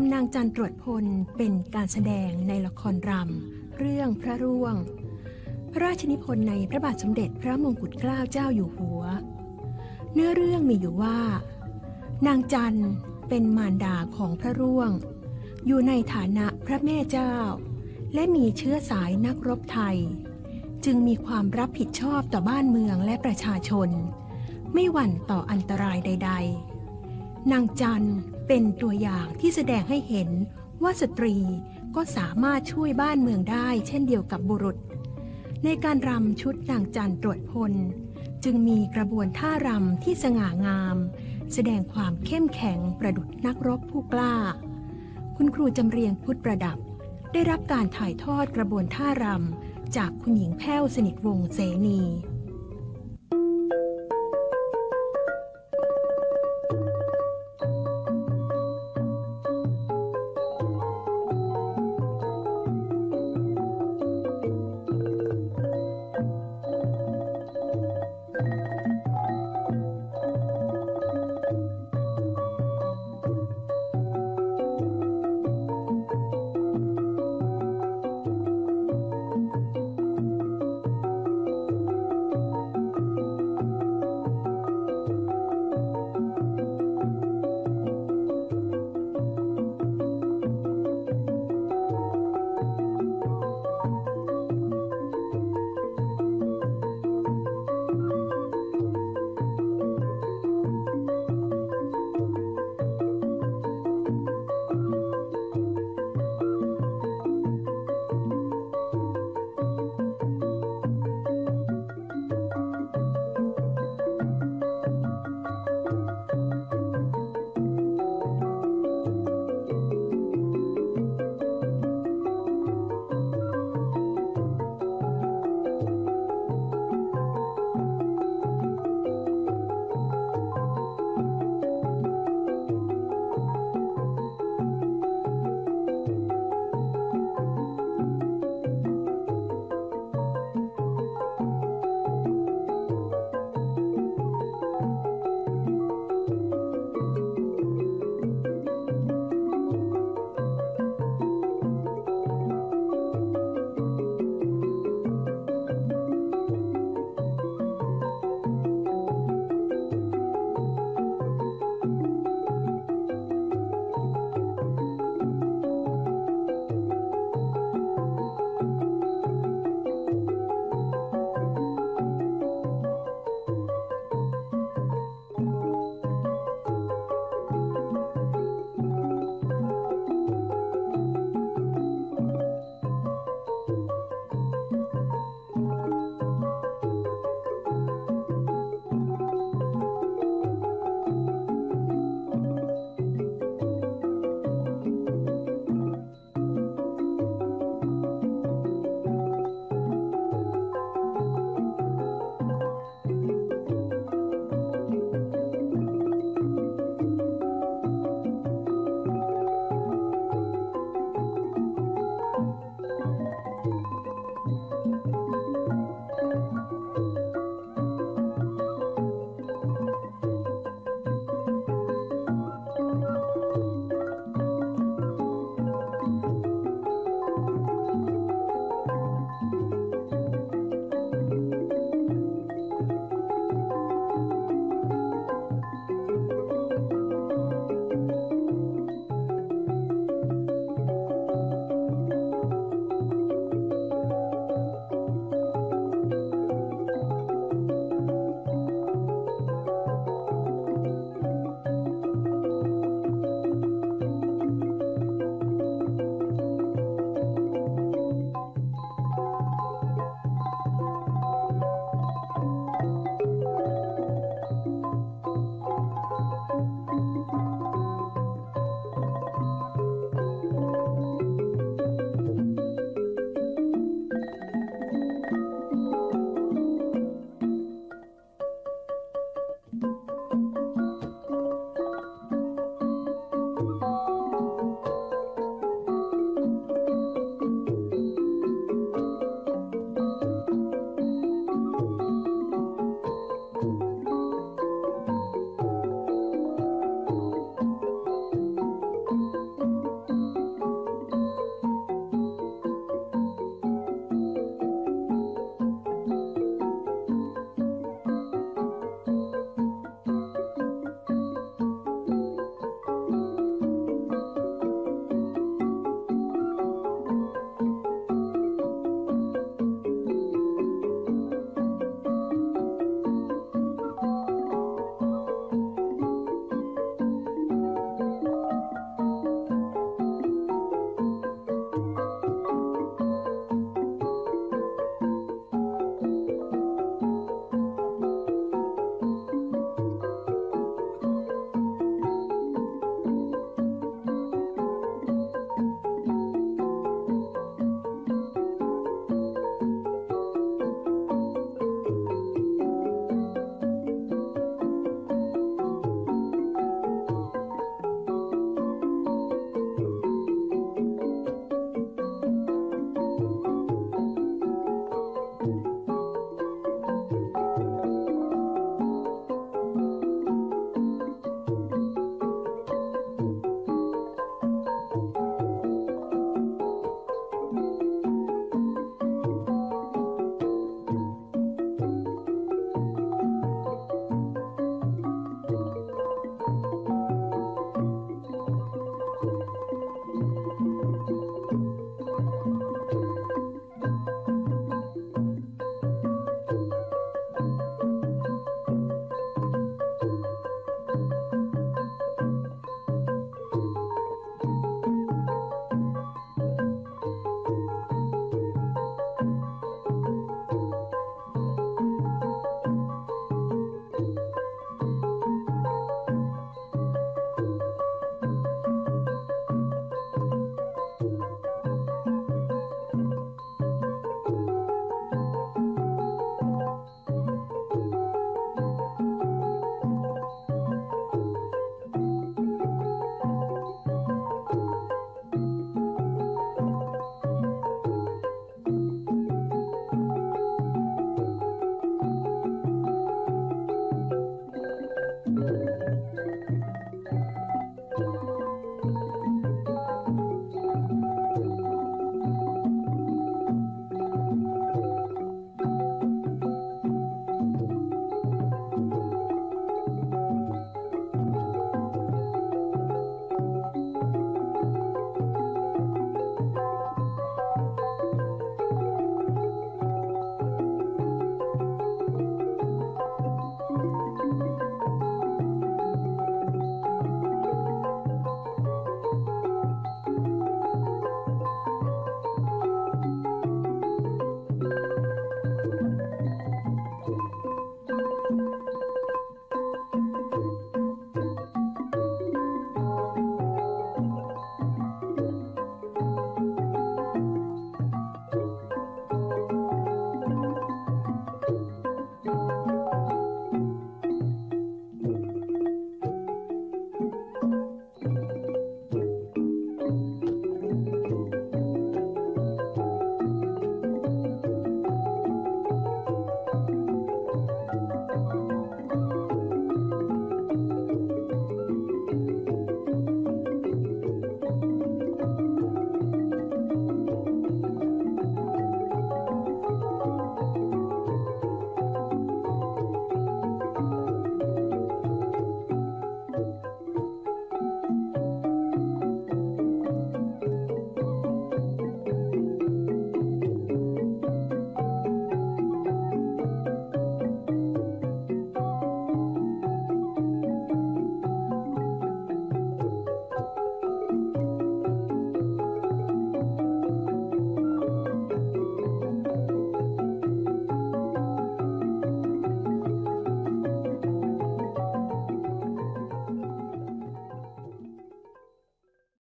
ำนางจันตรวจพลเป็นการแสดงในละครรำเรื่องพระร่วง พระราชนิพนธ์ในพระบาทสมเด็จพระมงกุฎเกล้าเจ้าอยู่หัว เนื้อเรื่องมีอยู่ว่า นางจันเป็นมารดาของพระร่วง อยู่ในฐานะพระแม่เจ้า และมีเชื้อสายนักรบไทย จึงมีความรับผิดชอบต่อบ้านเมืองและประชาชน ไม่หวั่นต่ออันตรายใด ๆ นางจัน เป็นตัวอย่างที่แสดงให้เห็นว่าสตรีก็สามารถช่วยบ้านเมืองได้เช่นเดียวกับบุรุษ ในการรำชุดนางจันตรวจพล จึงมีกระบวนท่ารำที่สง่างาม แสดงความเข้มแข็งประดุจนักรบผู้กล้า คุณครูจำเรียงพุทธประดับ ได้รับการถ่ายทอดกระบวนท่ารำจากคุณหญิงแพ้วสนิทวงเสนี